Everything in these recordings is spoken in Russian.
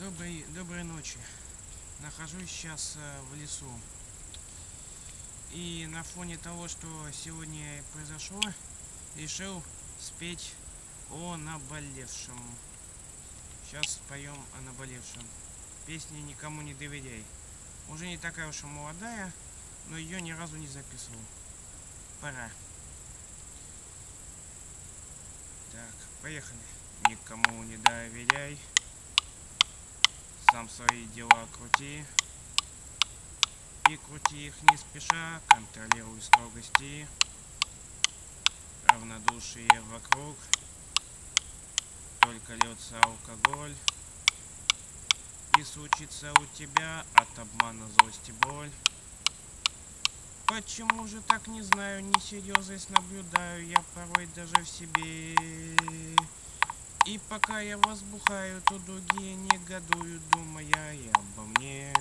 Доброй, доброй ночи. Нахожусь сейчас э, в лесу. И на фоне того, что сегодня произошло, решил спеть о наболевшем. Сейчас споем о наболевшем. Песня «Никому не доверяй». Уже не такая уж и молодая, но ее ни разу не записывал. Пора. Так, поехали. Никому не доверяй. Сам свои дела крути. И крути их не спеша, контролируй строгости. Равнодушие вокруг. Только льется алкоголь. И случится у тебя от обмана злость и боль. Почему же так не знаю, несерьезность наблюдаю я порой даже в себе. И пока я возбухаю, то другие негодуют, думая и обо мне.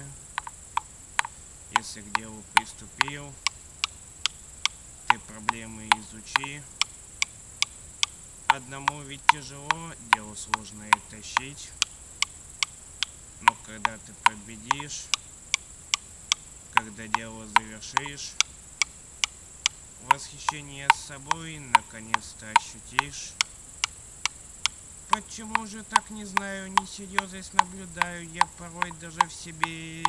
Если к делу приступил, ты проблемы изучи. Одному ведь тяжело, дело сложное тащить. Но когда ты победишь, когда дело завершишь, восхищение собой наконец-то ощутишь. Почему же так не знаю, несерьезность наблюдаю я порой даже в себе.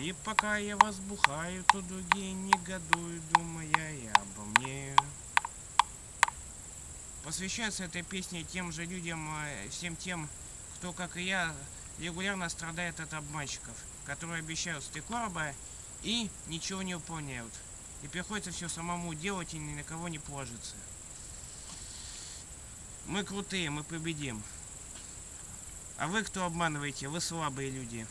И пока я возбухаю, то другие негодуют, думая и обо мне. Посвящается этой песне тем же людям, э, всем тем, кто, как и я, регулярно страдает от обманщиков, которые обещают три короба и ничего не выполняют. И приходится все самому делать и ни на кого не положиться. Мы крутые, мы победим. А вы кто обманываете? Вы слабые люди.